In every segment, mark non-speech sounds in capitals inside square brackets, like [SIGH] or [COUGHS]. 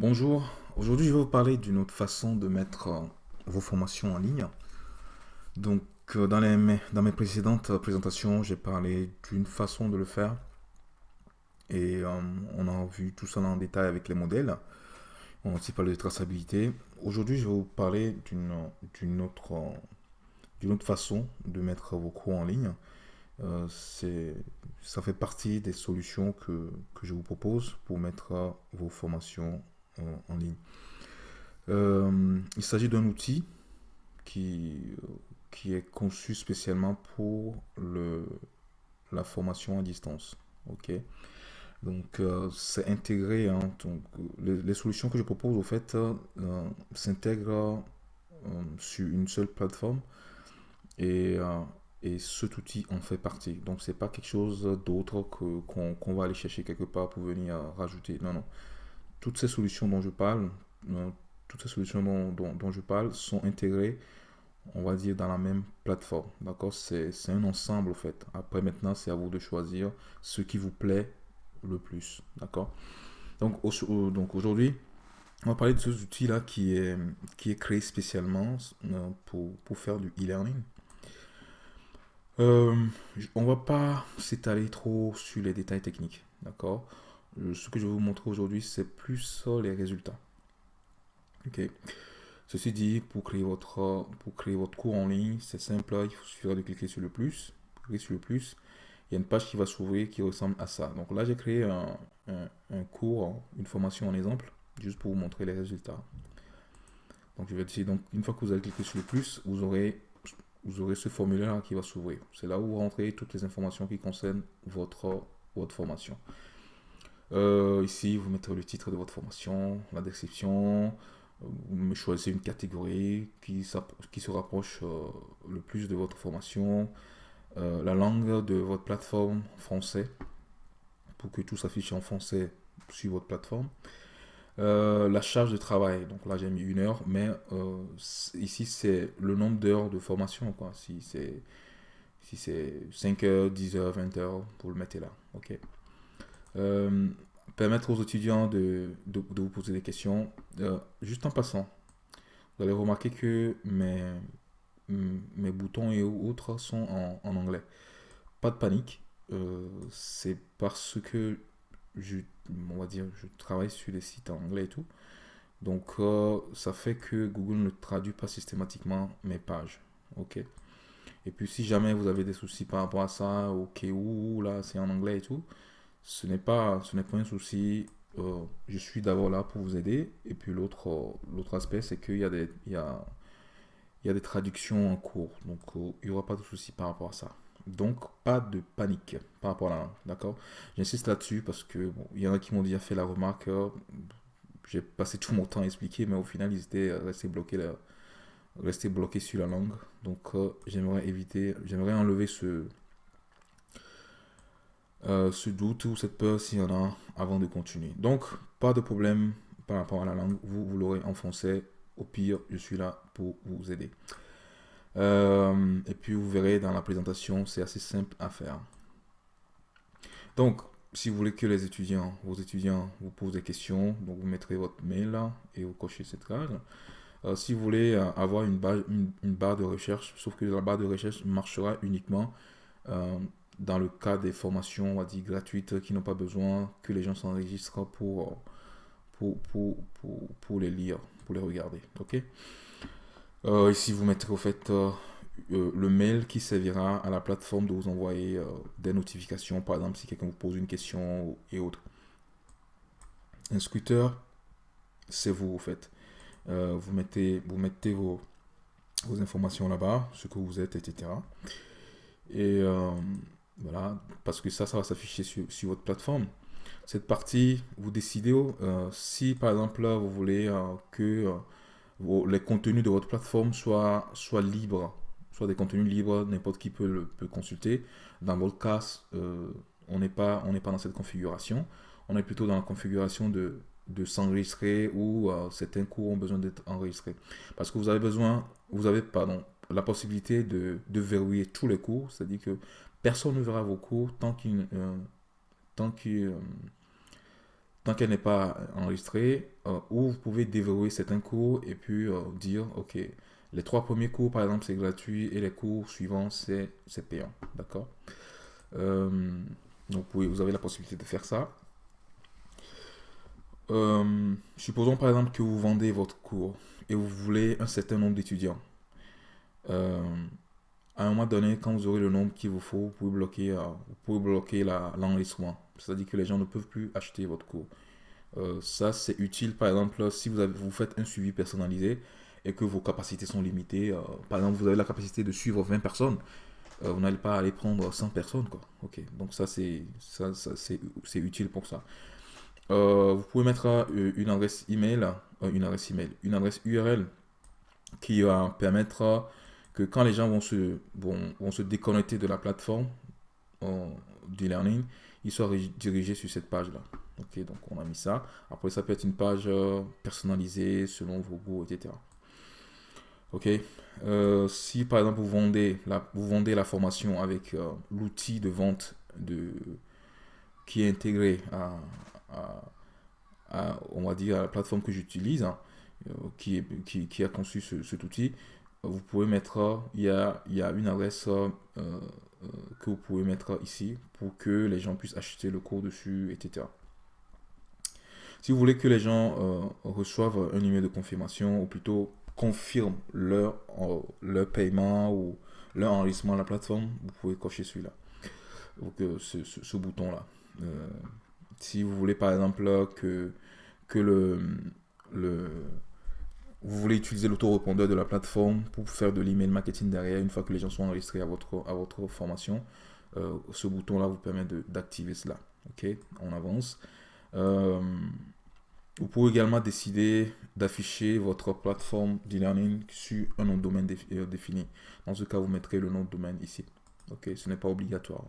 Bonjour, aujourd'hui je vais vous parler d'une autre façon de mettre euh, vos formations en ligne. Donc euh, dans, mes précédentes présentations, j'ai parlé d'une façon de le faire et euh, on a vu tout ça en détail avec les modèles. On a aussi parlé de traçabilité. Aujourd'hui je vais vous parler d'une autre, autre façon de mettre vos cours en ligne. ça fait partie des solutions que, que, je vous propose pour mettre vos formations en, ligne. Euh, il s'agit d'un outil qui, qui est conçu spécialement pour le, la formation à distance. Ok, donc euh, c'est intégré. Hein, donc, les, solutions que je propose au fait euh, s'intègrent sur une seule plateforme et, et cet outil en fait partie. Donc c'est pas quelque chose d'autre qu'on va aller chercher quelque part pour venir rajouter. Non non, toutes ces solutions dont je parle, euh, toutes ces solutions dont, je parle sont intégrées, on va dire, dans la même plateforme. D'accord? C'est un ensemble, en fait. Après, maintenant, c'est à vous de choisir ce qui vous plaît le plus. D'accord? Donc, aujourd'hui, on va parler de ce outil-là qui est, qui est créé spécialement euh, pour, pour faire du e-learning. Euh, on va pas s'étaler trop sur les détails techniques. D'accord? Ce que je vais vous montrer aujourd'hui, c'est plus les résultats. Ok. Ceci dit, pour créer votre, pour créer votre cours en ligne, c'est simple. Il suffira de cliquer sur le plus. Sur le plus. Il y a une page qui va s'ouvrir qui ressemble à ça. Donc là, j'ai créé un, un, cours, une formation en exemple, juste pour vous montrer les résultats. Donc, je vais essayer. Donc, une fois que vous allez cliquer sur le plus, vous aurez, vous aurez ce formulaire qui va s'ouvrir. C'est là où vous rentrez toutes les informations qui concernent votre, votre formation. Euh, ici, vous mettez le titre de votre formation, la description, vous choisissez une catégorie qui, qui se rapproche euh, le plus de votre formation, euh, la langue de votre plateforme français, pour que tout s'affiche en français sur votre plateforme. la charge de travail, donc là j'ai mis une heure, mais ici c'est le nombre d'heures de formation, quoi. Si c'est si c'est 5 heures, 10 heures, 20 heures, vous le mettez là, ok. Euh, permettre aux étudiants de, de, vous poser des questions. Euh, juste en passant, vous allez remarquer que mes, mes boutons et autres sont en, en anglais. Pas de panique, euh, c'est parce que je, on va dire, je travaille sur des sites en anglais et tout. Donc, ça fait que Google ne traduit pas systématiquement mes pages. Ok? Et puis, si jamais vous avez des soucis par rapport à ça, ok, ou là, c'est en anglais et tout, ce n'est pas, ce pas un souci. Euh, je suis d'abord là pour vous aider. Et puis l'autre, euh, l'autre aspect, c'est qu'il y a des, il y a, il y a des traductions en cours. Donc euh, il n'y aura pas de souci par rapport à ça. Donc pas de panique par rapport à la D'accord? J'insiste là-dessus parce que il y en a qui m'ont déjà fait la remarque. j'ai passé tout mon temps à expliquer, mais au final, ils étaient restés bloqués là, restés bloqués sur la langue. Donc j'aimerais éviter, j'aimerais enlever ce, euh, ce doute ou cette peur s'il y en a avant de continuer. Donc, pas de problème par rapport à la langue. Vous, vous l'aurez en français. Au pire, je suis là pour vous aider. Euh, et puis, vous verrez dans la présentation, c'est assez simple à faire. Donc, si vous voulez que les étudiants, vos étudiants vous posent des questions, donc vous mettrez votre mail et vous cochez cette case. Euh, si vous voulez avoir une, barre de recherche, sauf que la barre de recherche marchera uniquement dans le cas des formations, on va dire, gratuites qui n'ont pas besoin que les gens s'enregistrent pour, pour, pour, pour, les lire, pour les regarder. Euh, Ici, vous mettrez au fait euh, euh, le mail qui servira à la plateforme de vous envoyer des notifications, par exemple, si quelqu'un vous pose une question et autres. Un scooter, c'est vous, au fait. vous, mettez, vous mettez vos, vos informations là-bas, ce que vous êtes, etc. Et voilà, parce que ça, ça va s'afficher sur, sur, votre plateforme. Cette partie, vous décidez euh, si par exemple vous voulez euh, que euh, les contenus de votre plateforme soient, soient libres, soit des contenus libres, n'importe qui peut, le, peut consulter. Dans votre cas, on n'est pas, pas dans cette configuration. On est plutôt dans la configuration de, de s'enregistrer ou certains cours ont besoin d'être enregistrés. Parce que vous avez besoin, vous avez pardon, la possibilité de, de verrouiller tous les cours, c'est-à-dire que Personne ne verra vos cours tant euh, tant qu'elle n'est pas enregistrée, ou vous pouvez déverrouiller certains cours et puis dire, ok, les trois premiers cours, par exemple, c'est gratuit et les cours suivants, c'est payant. D'accord? Donc, vous avez la possibilité de faire ça. supposons par exemple que vous vendez votre cours et vous voulez un certain nombre d'étudiants. Euh, à un moment donné, quand vous aurez le nombre qu'il vous faut, vous pouvez bloquer, euh, vous pouvez bloquer l'enregistrement. C'est-à-dire que les gens ne peuvent plus acheter votre cours. Euh, ça, c'est utile, par exemple, si vous, avez, vous faites un suivi personnalisé et que vos capacités sont limitées. par exemple, vous avez la capacité de suivre 20 personnes. vous n'allez pas aller prendre 100 personnes. Quoi. Ok, donc ça, c'est ça, c'est utile pour ça. vous pouvez mettre une adresse email, une adresse email, une adresse URL qui va permettre que quand les gens vont se, vont, se déconnecter de la plateforme euh, d'e-learning, ils soient dirigés sur cette page-là. Ok, donc on a mis ça. Après, ça peut être une page euh, personnalisée selon vos goûts, etc. Ok, euh, si par exemple vous vendez la, vous vendez la formation avec l'outil de vente de, qui est intégré à, on va dire, à la plateforme que j'utilise, hein, qui, qui, qui, a conçu cet outil, vous pouvez mettre, il y a, il y a une adresse euh, euh, que vous pouvez mettre ici pour que les gens puissent acheter le cours dessus, etc. Si vous voulez que les gens euh, reçoivent un email de confirmation, ou plutôt confirment leur, leur paiement ou leur enregistrement à la plateforme, vous pouvez cocher celui-là. Donc ce, ce bouton-là. si vous voulez par exemple que, que le, le, vous voulez utiliser l'autorépondeur de la plateforme pour faire de l'email marketing derrière une fois que les gens sont enregistrés à votre, à votre formation. Euh, ce bouton-là vous permet d'activer cela. Ok, on avance. Euh, vous pouvez également décider d'afficher votre plateforme d'e-learning sur un nom de domaine euh, défini. Dans ce cas, vous mettrez le nom de domaine ici. Ok, ce n'est pas obligatoire.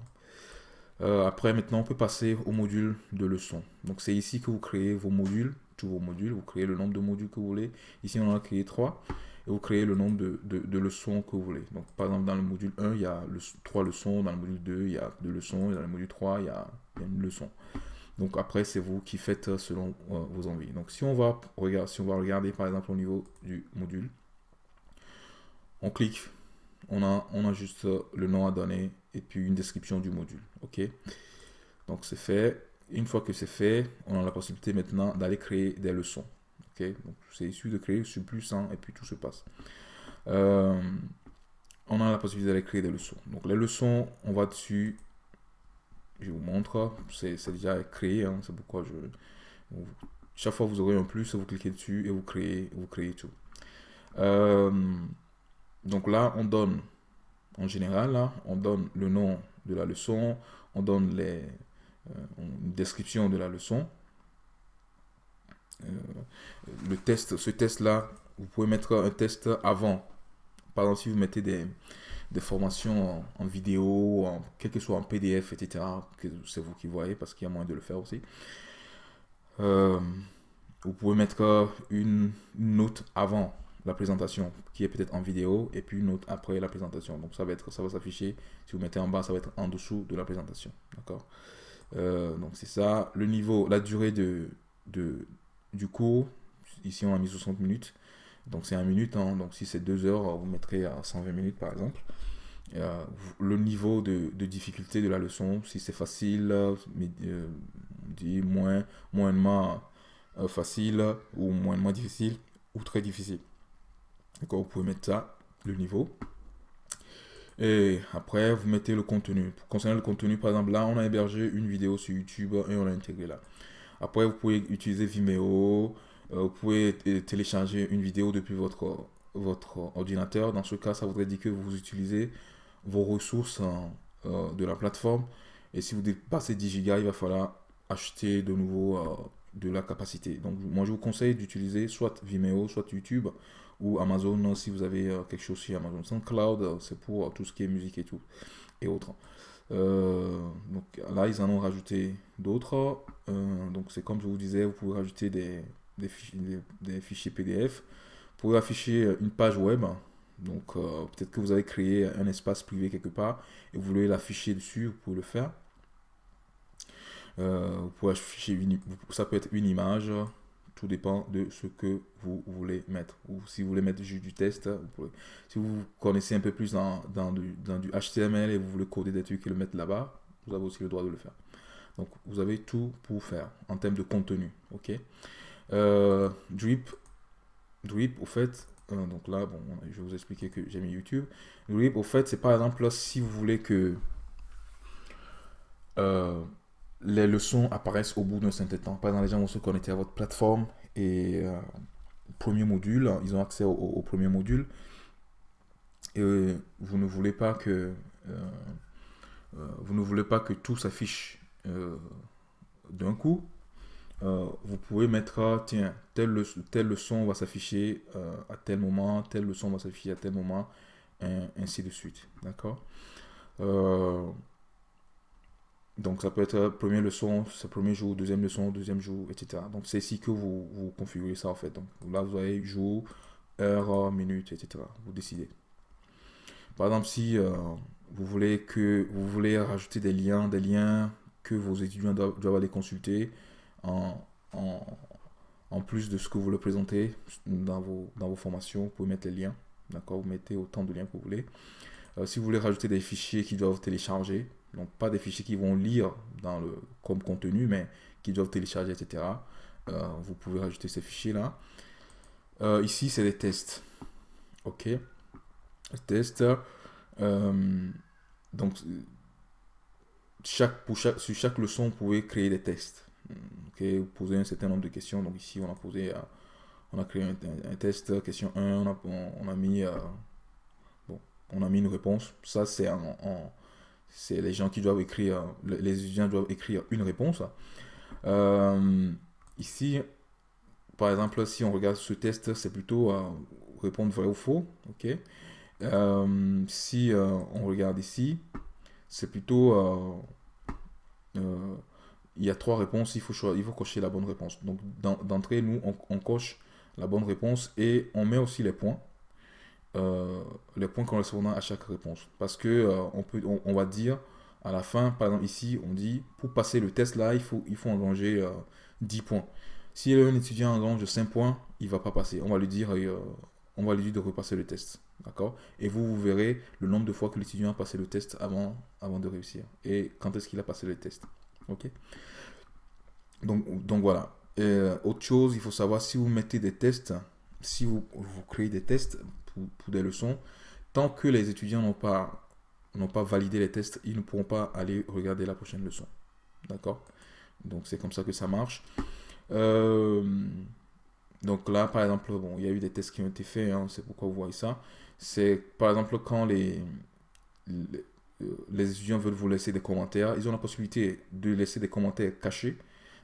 après, maintenant, on peut passer au module de leçon. Donc, c'est ici que vous créez vos modules vos modules, vous créez le nombre de modules que vous voulez. Ici, on a créé 3 et vous créez le nombre de, de, leçons que vous voulez. Donc, par exemple, dans le module 1, il y a le, 3 leçons, dans le module 2, il y a 2 leçons, et dans le module 3, il y a, une leçon. Donc, après, c'est vous qui faites selon euh, vos envies. Donc, si on, va regarder, si on va regarder, par exemple, au niveau du module, on clique, on a, on a juste le nom à donner et puis une description du module. OK? Donc, c'est fait. Une fois que c'est fait, on a la possibilité maintenant d'aller créer des leçons. Ok, c'est issu de créer sur plus 1 et puis tout se passe. Euh, on a la possibilité d'aller créer des leçons. Donc les leçons, on va dessus. Je vous montre. C'est déjà créé. Hein, c'est pourquoi je. Chaque fois vous aurez un plus, vous cliquez dessus et vous créez, vous créez tout. Euh, donc là, on donne, en général, là, on donne le nom de la leçon, on donne les, une description de la leçon. Euh, le test, ce test-là, vous pouvez mettre un test avant. Par exemple, si vous mettez des, des formations en, vidéo, en, quel que soit en PDF, etc., c'est vous qui voyez parce qu'il y a moyen de le faire aussi. Euh, vous pouvez mettre une, note avant la présentation qui est peut-être en vidéo et puis une note après la présentation. Donc ça va être ça va s'afficher. Si vous mettez en bas, ça va être en dessous de la présentation. D'accord? Euh, donc c'est ça. Le niveau, la durée de, du cours, ici on a mis 60 minutes. Donc c'est 1 minute. Hein. donc si c'est 2 heures, vous mettrez à 120 minutes par exemple. Euh, le niveau de, difficulté de la leçon, si c'est facile, mais, euh, dit moins, moyennement facile ou moyennement difficile ou très difficile. D'accord, vous pouvez mettre ça, le niveau. Et après, vous mettez le contenu. Concernant le contenu, par exemple, là, on a hébergé une vidéo sur YouTube et on l'a intégré là. Après, vous pouvez utiliser Vimeo. Euh, vous pouvez télécharger une vidéo depuis votre, votre ordinateur. Dans ce cas, ça voudrait dire que vous utilisez vos ressources euh, de la plateforme. Et si vous dépassez 10 Go, il va falloir acheter de nouveau euh, de la capacité. Donc, moi, je vous conseille d'utiliser soit Vimeo, soit YouTube ou Amazon si vous avez euh, quelque chose sur Amazon. SoundCloud, euh, c'est pour euh, tout ce qui est musique et tout, et autres. donc là, ils en ont rajouté d'autres. donc c'est comme je vous disais, vous pouvez rajouter des, fichiers, PDF. Vous pouvez afficher une page web. Donc peut-être que vous avez créé un espace privé quelque part et vous voulez l'afficher dessus, vous pouvez le faire. vous pouvez afficher ça peut être une image, tout dépend de ce que vous voulez mettre. Ou si vous voulez mettre juste du test, si vous connaissez un peu plus dans, dans, du, dans, du, HTML et vous voulez coder des trucs et le mettre là-bas, vous avez aussi le droit de le faire. Donc vous avez tout pour faire en termes de contenu. Ok? Euh, drip, drip, au fait, euh, donc là, bon, je vais vous expliquer que j'ai mis YouTube. Drip, au fait, c'est par exemple si vous voulez que euh, les leçons apparaissent au bout d'un certain temps. Par exemple, les gens vont se connecter à votre plateforme et premier module, ils ont accès au, premier module. Et vous ne voulez pas que vous ne voulez pas que tout s'affiche d'un coup. vous pouvez mettre, tiens, telle, telle leçon va s'afficher à tel moment, telle leçon va s'afficher à tel moment, ainsi de suite. D'accord? Donc ça peut être première leçon, premier jour, deuxième leçon, deuxième jour, etc. Donc c'est ici que vous, vous configurez ça en fait. Donc là vous avez jour, heure, minute, etc. Vous décidez. Par exemple si euh, vous voulez que vous voulez rajouter des liens, des liens que vos étudiants doivent, aller consulter en, plus de ce que vous leur présentez dans vos, formations, vous pouvez mettre les liens. D'accord? Vous mettez autant de liens que vous voulez. Euh, si vous voulez rajouter des fichiers qui doivent télécharger, donc pas des fichiers qui vont lire dans le, comme contenu, mais qui doivent télécharger, etc. Euh, vous pouvez rajouter ces fichiers-là. Euh, ici, c'est des tests. OK. Tests. Euh, donc, chaque, pour chaque, sur chaque leçon, vous pouvez créer des tests. OK. Vous posez un certain nombre de questions. Donc ici, on a posé, on a créé un, test. Question 1, on a, on, a mis, bon, on a mis une réponse. Ça, c'est en c'est les gens qui doivent écrire, les étudiants doivent écrire une réponse. Euh, ici, par exemple, si on regarde ce test, c'est plutôt répondre vrai ou faux. euh, si euh, on regarde ici, c'est plutôt... il y a trois réponses, il faut, il faut cocher la bonne réponse. Donc d'entrée, nous, on, coche la bonne réponse et on met aussi les points. Euh, les points correspondant à chaque réponse. Parce que euh, on, peut, on, va dire à la fin, par exemple ici, on dit pour passer le test là, il faut, il faut engranger 10 euh, points. Si un étudiant engrange 5 points, il va pas passer. On va lui dire, on va lui dire de repasser le test. D'accord? Et vous, vous verrez le nombre de fois que l'étudiant a passé le test avant, avant de réussir. Et quand est-ce qu'il a passé le test. Ok? Donc, donc voilà. autre chose, il faut savoir si vous mettez des tests, si vous, vous créez des tests, pour, des leçons. Tant que les étudiants n'ont pas, pas validé les tests, ils ne pourront pas aller regarder la prochaine leçon. D'accord? Donc c'est comme ça que ça marche. Euh, donc là, par exemple, bon, il y a eu des tests qui ont été faits, hein, c'est pourquoi vous voyez ça. C'est par exemple quand les, les, les, étudiants veulent vous laisser des commentaires, ils ont la possibilité de laisser des commentaires cachés.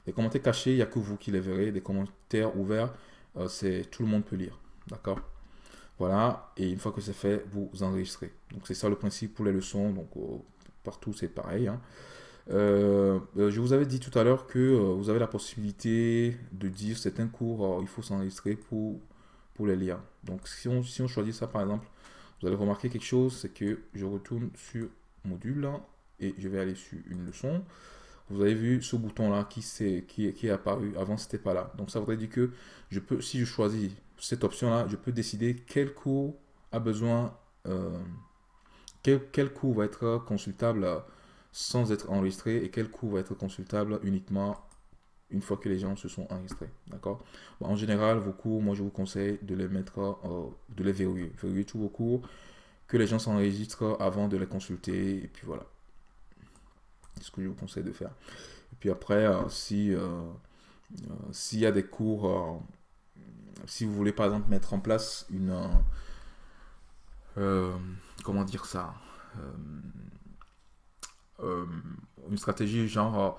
Les commentaires cachés, il n'y a que vous qui les verrez. Des commentaires ouverts, euh, c'est tout le monde peut lire. D'accord? Voilà, et une fois que c'est fait, vous enregistrez. Donc c'est ça le principe pour les leçons, donc euh, partout c'est pareil. Hein. Euh, euh, je vous avais dit tout à l'heure que vous avez la possibilité de dire certains cours, il faut s'enregistrer pour, pour les liens. Donc si on, si on choisit ça par exemple, vous allez remarquer quelque chose, c'est que je retourne sur module et je vais aller sur une leçon. Vous avez vu ce bouton là qui, est, qui, qui est apparu, avant c'était pas là. Donc ça voudrait dire que je peux, si je choisis cette option-là, je peux décider quel cours a besoin, euh, quel, cours va être consultable sans être enregistré et quel cours va être consultable uniquement une fois que les gens se sont enregistrés. D'accord? En général, vos cours, moi je vous conseille de les mettre, euh, de les verrouiller. Verrouiller tous vos cours, que les gens s'enregistrent avant de les consulter et puis voilà. C'est ce que je vous conseille de faire. Et puis après, euh, si s'il y a des cours si vous voulez par exemple mettre en place une euh, comment dire ça euh, euh, une stratégie genre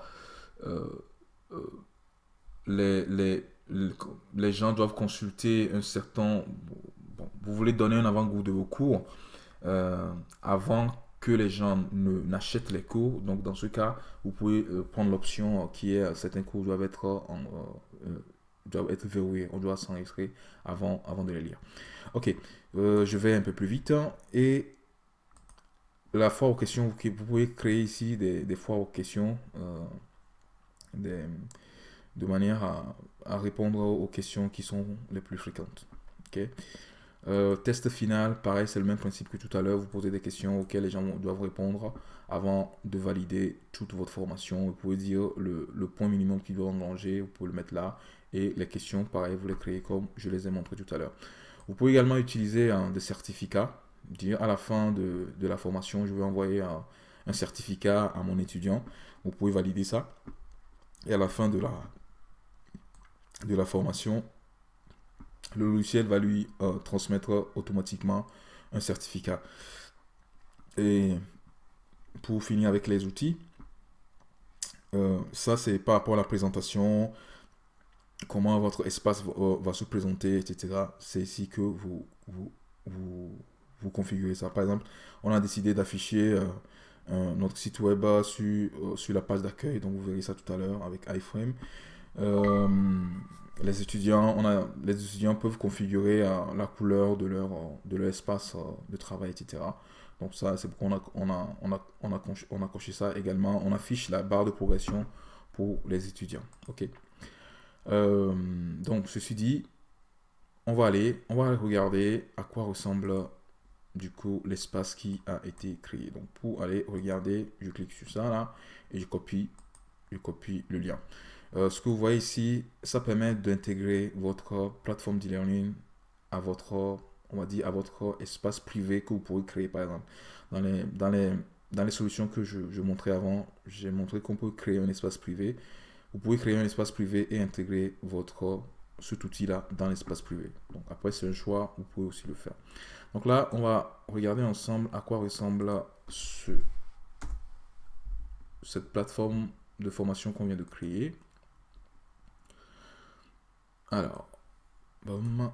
les, les, les, gens doivent consulter un certain vous voulez donner un avant-goût de vos cours avant que les gens n'achètent les cours. Donc, dans ce cas, vous pouvez prendre l'option qui est certains cours doivent être en, doivent être verrouillés. On doit s'enregistrer avant, avant de les lire. Ok, euh, je vais un peu plus vite. Et la foire aux questions, vous pouvez créer ici des, des foires aux questions. Euh, de manière à, répondre aux questions qui sont les plus fréquentes. ok euh, test final, pareil, c'est le même principe que tout à l'heure. Vous posez des questions auxquelles les gens doivent répondre avant de valider toute votre formation. Vous pouvez dire le, point minimum qu'ils doivent engranger, vous pouvez le mettre là. Et les questions, pareil, vous les créez comme je les ai montré tout à l'heure. Vous pouvez également utiliser un, des certificats. Dire à la fin de, la formation, je vais envoyer un, un certificat à mon étudiant. Vous pouvez valider ça. Et à la fin de la, de la formation, le logiciel va lui euh, transmettre automatiquement un certificat. Et pour finir avec les outils, euh, ça c'est par rapport à la présentation, comment votre espace va, se présenter, etc. C'est ici que vous, vous, configurez ça. Par exemple, on a décidé d'afficher euh, notre site web sur, sur la page d'accueil, donc vous verrez ça tout à l'heure avec iframe les étudiants, on a, les étudiants peuvent configurer euh, la couleur de leur, de leur espace euh, de travail, etc. Donc ça, c'est pourquoi on, a, on, a, on a coché ça également. On affiche la barre de progression pour les étudiants. Ok. Euh, donc, ceci dit, on va aller, on va regarder à quoi ressemble du coup l'espace qui a été créé. Donc, pour aller regarder, je clique sur ça là et je copie, je copie le lien. Euh, ce que vous voyez ici, ça permet d'intégrer votre plateforme d'e-learning à votre, on va dire, à votre espace privé que vous pouvez créer, par exemple. Dans les solutions que je, je montrais avant, j'ai montré qu'on peut créer un espace privé. Vous pouvez créer un espace privé et intégrer votre, cet outil-là dans l'espace privé. Donc après, c'est un choix, vous pouvez aussi le faire. Donc là, on va regarder ensemble à quoi ressemble ce, cette plateforme de formation qu'on vient de créer. Alors, boum.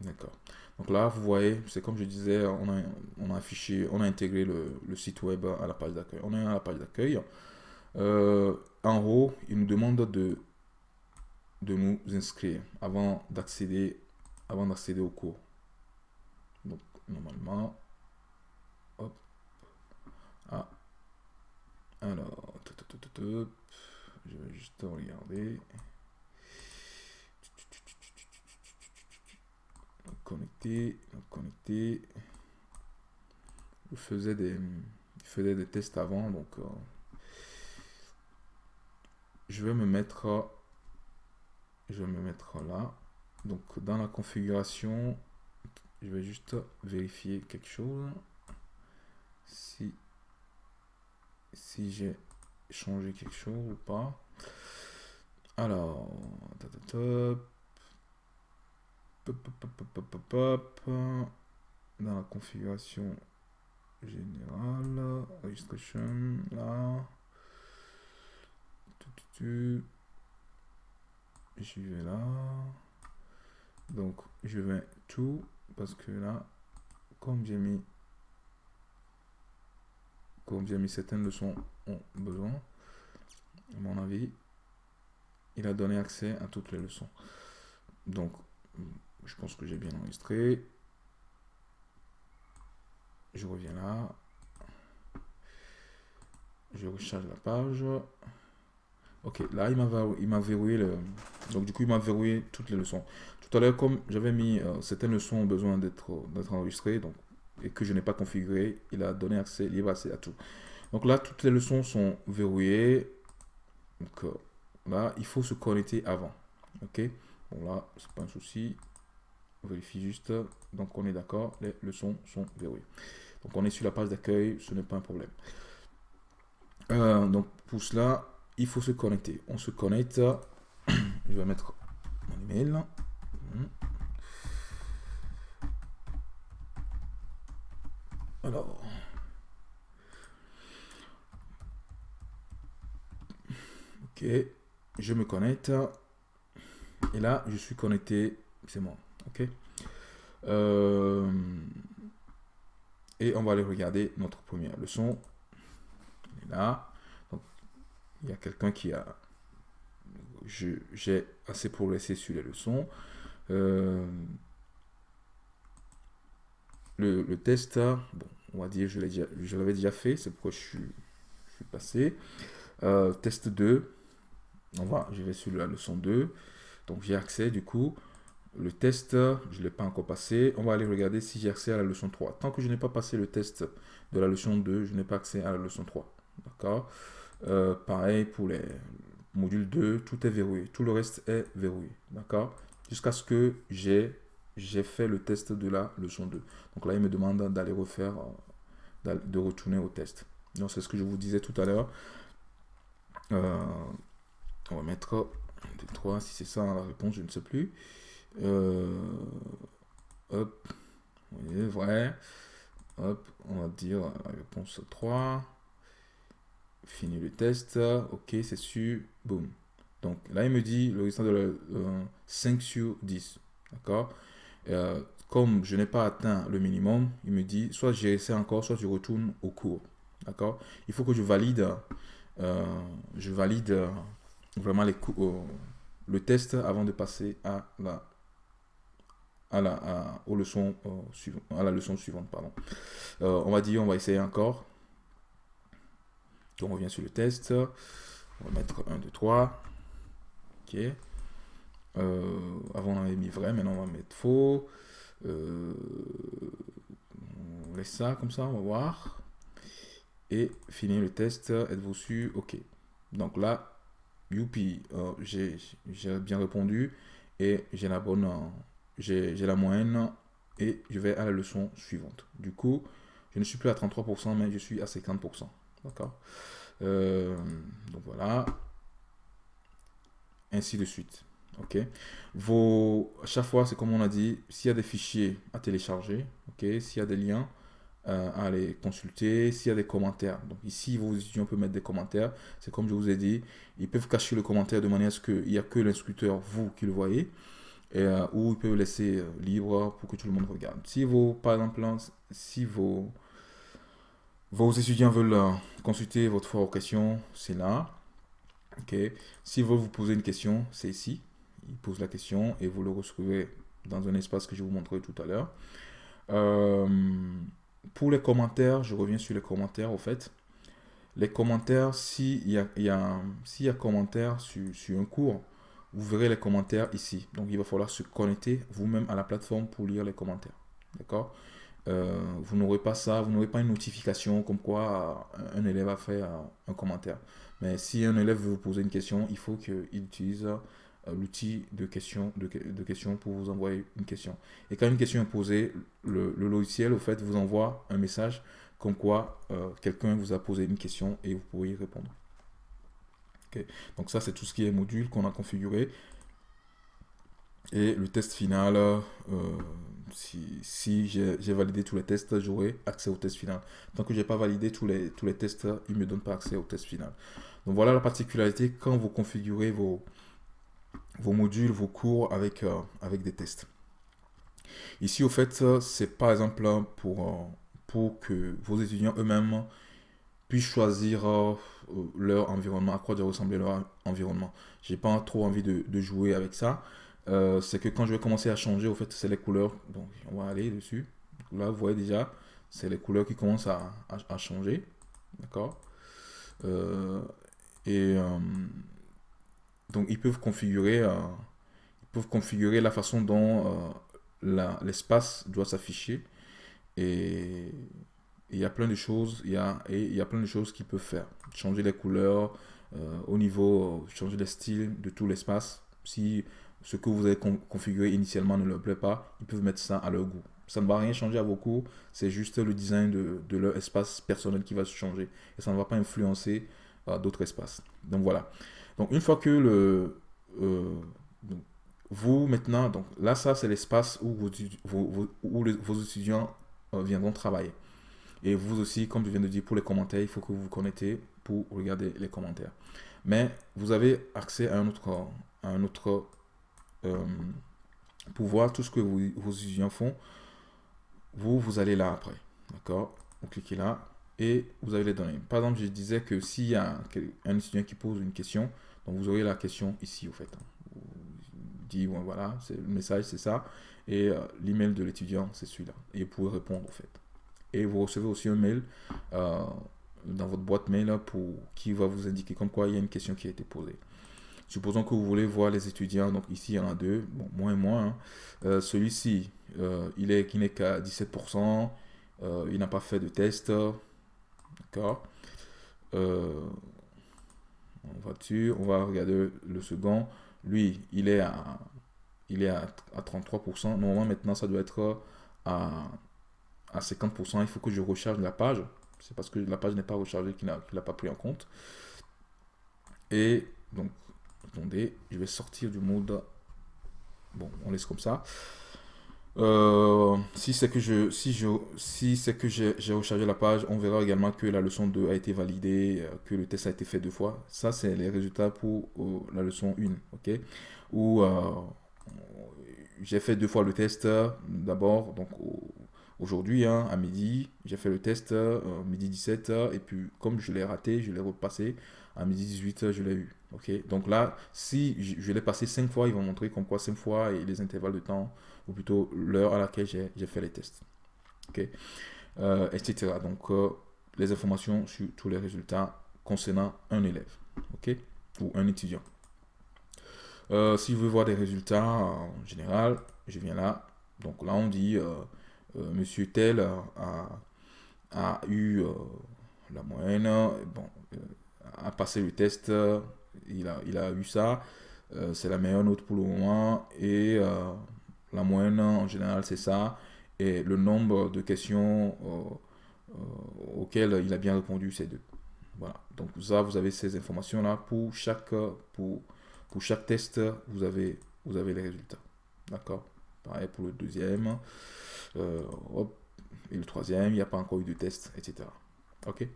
D'accord. Donc là, vous voyez, c'est comme je disais, on a, on a affiché, on a intégré le, site web à la page d'accueil. On est à la page d'accueil. Euh, en haut, il nous demande de, de nous inscrire avant d'accéder avant d'accéder au cours. Donc, normalement, hop, ah, alors, je vais juste regarder. Connecter, connecter. Je faisais des, faisais des tests avant, donc euh, je vais me mettre, je vais me mettre là. Donc dans la configuration, je vais juste vérifier quelque chose. Si si j'ai changé quelque chose ou pas. Alors, dans la configuration générale, registration, là, j'y vais là, donc je vais tout, parce que là, comme j'ai mis comme j'ai mis certaines leçons ont besoin, à mon avis, il a donné accès à toutes les leçons. Donc, je pense que j'ai bien enregistré. Je reviens là. Je recharge la page. Ok, là, il m'a verrouillé le... Donc, du coup, il m'a verrouillé toutes les leçons. Tout à l'heure, comme j'avais mis euh, certaines leçons ont besoin d'être enregistrées, donc et que je n'ai pas configuré, il a donné accès, libre accès à tout. Donc là, toutes les leçons sont verrouillées. Donc euh, là, il faut se connecter avant. Ok? Bon là, c'est pas un souci. On vérifie juste. Donc on est d'accord, les leçons sont verrouillées. Donc on est sur la page d'accueil, ce n'est pas un problème. Euh, donc pour cela, il faut se connecter. On se connecte. [COUGHS] Je vais mettre mon email. Hmm. Alors. Ok. Je me connecte. Et là, je suis connecté. C'est moi. Euh, et on va aller regarder notre première leçon. là. Il y a quelqu'un qui a... J'ai assez progressé sur les leçons. Euh, le, test, bon, on va dire, je l'avais déjà, fait, c'est pourquoi je suis, je suis passé. Euh, test 2, on va, je vais sur la leçon 2. Donc j'ai accès du coup. Le test, je ne l'ai pas encore passé. On va aller regarder si j'ai accès à la leçon 3. Tant que je n'ai pas passé le test de la leçon 2, je n'ai pas accès à la leçon 3. D'accord? Euh, Pareil pour les modules 2, tout est verrouillé. Tout le reste est verrouillé. D'accord? Jusqu'à ce que j'ai fait le test de la leçon 2. Donc là, il me demande d'aller refaire, de retourner au test. Donc c'est ce que je vous disais tout à l'heure. Euh, on va mettre 2, 3, si c'est ça la réponse, je ne sais plus. Euh, hop, oui, vrai. Hop, on va dire réponse 3. Fini le test. Ok, c'est sûr. Boum. Donc là, il me dit le résultat de la 5 sur 10. D'accord? Euh, Comme je n'ai pas atteint le minimum, il me dit soit j'essaie encore, soit je retourne au cours. D'accord? Il faut que je valide, euh, je valide vraiment les le test avant de passer à la à la, aux leçons, euh, à la leçon suivante. Pardon. Euh, on va dire, on va essayer encore. Donc on revient sur le test. On va mettre 1, 2, 3. Ok. Euh, avant on avait mis vrai, maintenant on va mettre faux. on laisse ça comme ça, on va voir. Et finir le test. Êtes-vous sûr? Ok. Donc là, youpi, j'ai bien répondu et j'ai la bonne j'ai la moyenne et je vais à la leçon suivante. Du coup, je ne suis plus à 33%, mais je suis à 50%. D'accord? Euh, Donc voilà. Ainsi de suite. Ok? Vos, à chaque fois, c'est comme on a dit, s'il y a des fichiers à télécharger, ok? S'il y a des liens euh, à aller consulter, s'il y a des commentaires. Donc ici, vos étudiants peuvent mettre des commentaires. C'est comme je vous ai dit, ils peuvent cacher le commentaire de manière à ce qu'il n'y a que l'instructeur, vous, qui le voyez et, euh, ou il peut laisser euh, libre pour que tout le monde regarde. Si vos, par exemple, si vos, vos étudiants veulent euh, consulter votre foire aux questions, c'est là. ok Si vous vous poser une question, c'est ici. Il pose la question et vous le recevez dans un espace que je vous montrerai tout à l'heure. pour les commentaires, je reviens sur les commentaires au fait. Les commentaires, s'il y a, y y a commentaires sur, sur un cours, vous verrez les commentaires ici. Donc, il va falloir se connecter vous-même à la plateforme pour lire les commentaires. D'accord? Euh, Vous n'aurez pas ça, vous n'aurez pas une notification comme quoi euh, un élève a fait euh, un commentaire. Mais si un élève veut vous poser une question, il faut qu'il utilise l'outil de question, de, questions pour vous envoyer une question. Et quand une question est posée, le, logiciel, au fait, vous envoie un message comme quoi quelqu'un vous a posé une question et vous pourriez répondre. Donc ça, c'est tout ce qui est module qu'on a configuré. Et le test final, euh, si, j'ai validé tous les tests, j'aurai accès au test final. Tant que je n'ai pas validé tous les, tous les tests, il ne me donne pas accès au test final. Donc voilà la particularité quand vous configurez vos, vos modules, vos cours avec, euh, avec des tests. Ici, au fait, c'est par exemple pour, euh, pour que vos étudiants eux-mêmes puissent choisir leur environnement, à quoi doit ressembler leur environnement. J'ai pas trop envie de, jouer avec ça. Euh, c'est que quand je vais commencer à changer, au fait, c'est les couleurs. Donc, on va aller dessus. Là, vous voyez déjà, c'est les couleurs qui commencent à, changer. D'accord? Euh, Et donc, ils peuvent configurer, ils peuvent configurer la façon dont l'espace doit s'afficher. Et il y a plein de choses, il y a, et il y a plein de choses qu'ils peuvent faire. Changer les couleurs, euh, au niveau, changer le style de tout l'espace. Si ce que vous avez configuré initialement ne leur plaît pas, ils peuvent mettre ça à leur goût. Ça ne va rien changer à vos cours, c'est juste le design de, de, leur espace personnel qui va se changer. Et ça ne va pas influencer euh, d'autres espaces. Donc voilà. Donc une fois que le... Euh, vous maintenant, donc là ça c'est l'espace où, vos, où vos étudiants viendront travailler. Et vous aussi, comme je viens de dire, pour les commentaires, il faut que vous vous connectez pour regarder les commentaires. Mais vous avez accès à un autre, à un autre euh, pour voir tout ce que vos étudiants font. Vous, vous allez là après. D'accord? Vous cliquez là et vous avez les données. Par exemple, je disais que s'il y a un étudiant qui pose une question, donc vous aurez la question ici, au fait. Vous dites, voilà, le message, c'est ça. Et euh, l'email de l'étudiant, c'est celui-là. Et vous pouvez répondre, au fait. Et vous recevez aussi un mail dans votre boîte mail pour qui va vous indiquer comme quoi il y a une question qui a été posée. Supposons que vous voulez voir les étudiants, donc ici il y en a deux, bon, moins et moins. Hein. Euh, celui-ci, euh, il est n'est qu'à 17%, euh, il n'a pas fait de test, d'accord On va dessus, on va regarder le second. Lui, il est à, il est à, 33%. Normalement, maintenant, ça doit être à, à 50%. Il faut que je recharge la page. C'est parce que la page n'est pas rechargée qu'il n'a pas pris en compte. Et donc, Attendez, je vais sortir du mode. Bon, on laisse comme ça. Euh, si c'est que je si je si c'est que j'ai rechargé la page, on verra également que la leçon 2 a été validée, euh, que le test a été fait deux fois. Ça c'est les résultats pour euh, la leçon 1, OK? Où j'ai fait deux fois le test d'abord donc aujourd'hui hein, à midi, j'ai fait le test midi 17 et puis comme je l'ai raté, je l'ai repassé à midi 18, je l'ai eu. Donc là, si je, l'ai passé 5 fois, ils vont montrer comme quoi 5 fois et les intervalles de temps, ou plutôt l'heure à laquelle j'ai fait les tests. euh, etc. Donc, euh, les informations sur tous les résultats concernant un élève. ok? Ou un étudiant. Euh, si je veux voir des résultats en général, je viens là. Donc là, on dit, monsieur tel a, eu la moyenne. Bon, a passé le test, il a, il a eu ça. Euh, c'est la meilleure note pour le moment. Et euh, la moyenne, en général, c'est ça. Et le nombre de questions euh, auxquelles il a bien répondu, c'est deux. Voilà. Donc ça, vous avez ces informations-là. Pour chaque, pour, pour chaque test, vous avez, vous avez les résultats. D'accord? Pareil pour le deuxième. Et le troisième, il n'y a pas encore eu de test, etc. OK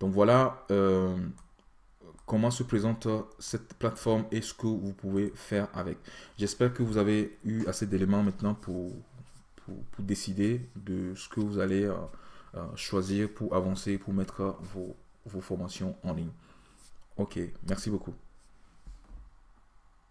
donc voilà euh, comment se présente cette plateforme et ce que vous pouvez faire avec. J'espère que vous avez eu assez d'éléments maintenant pour, décider de ce que vous allez euh, euh, choisir pour avancer, pour mettre vos, vos formations en ligne. Ok, merci beaucoup.